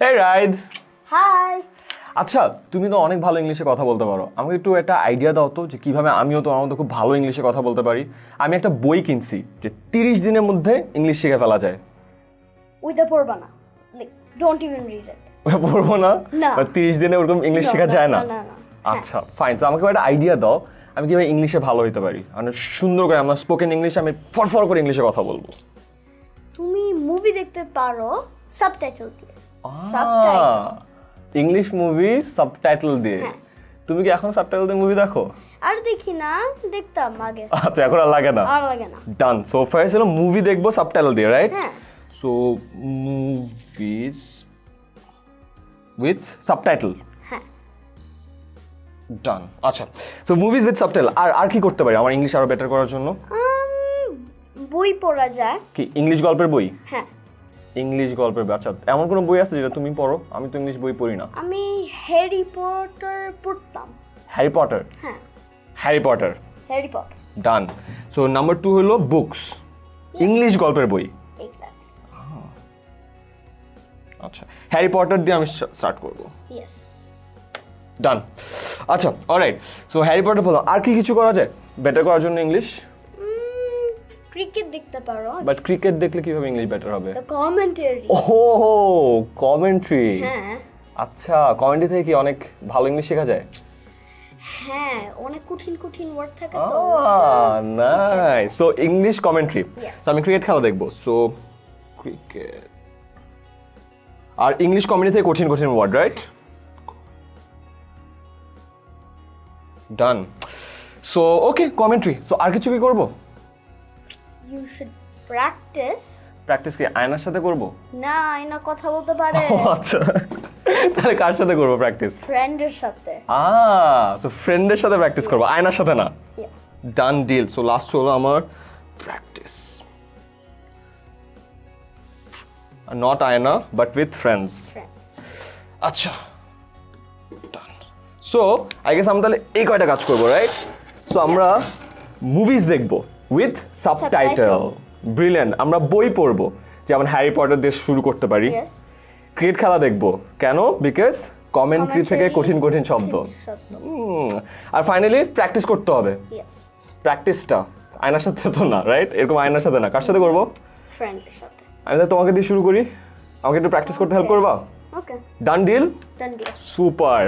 হে ride high আচ্ছা তুমি তো অনেক ভালো ইংলিশে কথা বলতে পারো। আমাকে একটু একটা আইডিয়া দাও তো যে কীভাবে আমিও তোমার মতো খুব ভালো ইংলিশে কথা বলতে পারি। আমি একটা বই কিনছি যে তিরিশ দিনের মধ্যে ইংলিশ শিখে ফেলা যায়। ওইটা পড়বা না like don't even read it ওটা পড়ব না। না। তিরিশ দিনে ওরকম ইংলিশ শেখা যায় না? না। আচ্ছা ফাইন তো আমাকে একটা আইডিয়া দাও আমি কীভাবে ইংলিশে ভালো হতে পারি। মানে সুন্দর করে আমার স্পোকেন ইংলিশ আমি ফরফর করে ইংলিশে কথা বলব। তুমি মুভি দেখতে পারো subtitle subtitle English movie subtitle দিয়ে। হ্যাঁ। তুমি কি এখন সাবটাইটেল দিয়ে মুভি দেখো? আর দেখি না দেখতাম আগে। আচ্ছা এখন আর লাগে না? আর লাগে না। ডান সো ফার্স্ট হলো মুভি দেখব সাবটাইটেল দিয়ে right so movies with subtitle done আচ্ছা সো মুভিজ উইথ সাবটাইটেল আর আর কি করতে পারি আমার ইংলিশ আরও বেটার করার জন্য? বই পড়া যায় কি ইংলিশ গল্পের বই? হ্যাঁ। ইংলিশ গল্পের বই। আচ্ছা এমন কোনো বই আছে যেটা তুমি পড়ো? আমি তো ইংলিশ বই পড়ি না। আমি হ্যারি পটার পড়তাম। Harry Potter? হ্যাঁ। Harry Potter. Harry Potter. Done so number two হলো বুকস ইংলিশ গল্পের বই। আচ্ছা হ্যারি পটার দিয়ে আমি স্টার্ট করব। ইয়েস ডান আচ্ছা অলরাইট সো হ্যারি পটার বলো আর কি কিছু করা যায়? বেটার করার জন্য ইংলিশ? ক্রিকেট দেখতে পারো। বাট ক্রিকেট দেখলে কীভাবে ইংলিশ বেটার হবে? কমেন্টারি ওহো কমেন্ট্রি হ্যাঁ। আচ্ছা কমেন্ট্রি থেকে কি অনেক ভালো ইংলিশ শেখা যায়? হ্যাঁ অনেক কঠিন কঠিন ওয়ার্ড থাকে তো। নাই সো ইংলিশ কমেন্ট্রি. তো আমি ক্রিকেট খেলা দেখব। সো ক্রিকেট আর ইংলিশ কমেন্ট্রি থেকে কঠিন কঠিন word right done so okay commentary so আর কিছু কি করব? ইউ শুড প্র্যাকটিস প্র্যাকটিস কি? আয়নার সাথে করব? না আয়না কথা বলতে পারে। আচ্ছা। তাহলে কার সাথে করব প্র্যাকটিস ফ্রেন্ডের সাথে। আ সো ফ্রেন্ডের সাথে প্র্যাকটিস করব। আয়নার সাথে না? Yeah. Done deal so last হলো আমার প্র্যাকটিস নট আয়না বাট উইথ ফ্রেন্ডস Friends. আচ্ছা। ডান সো আই গেস আমরা তাহলে এই কয়টা কাজ করব রাইট সো আমরা মুভিজ দেখব। With subtitle. ব্রিলিয়ান্ট আমরা বই পড়ব যেমন হ্যারি পটার দিয়ে শুরু করতে পারি। ক্রিকেট খেলা দেখব। কেন? বিকজ কমেন্ট্রি থেকে কঠিন কঠিন শব্দ। আর ফাইনালি প্র্যাকটিস করতে হবে। প্র্যাকটিসটা আয়নার সাথে তো না রাইট এরকম আয়নার সাথে না। কার সাথে করব? আমি তোমাকে দিয়ে শুরু করি। আমাকে একটু প্র্যাকটিস করতে হেল্প করবা? ডান ডিল সুপার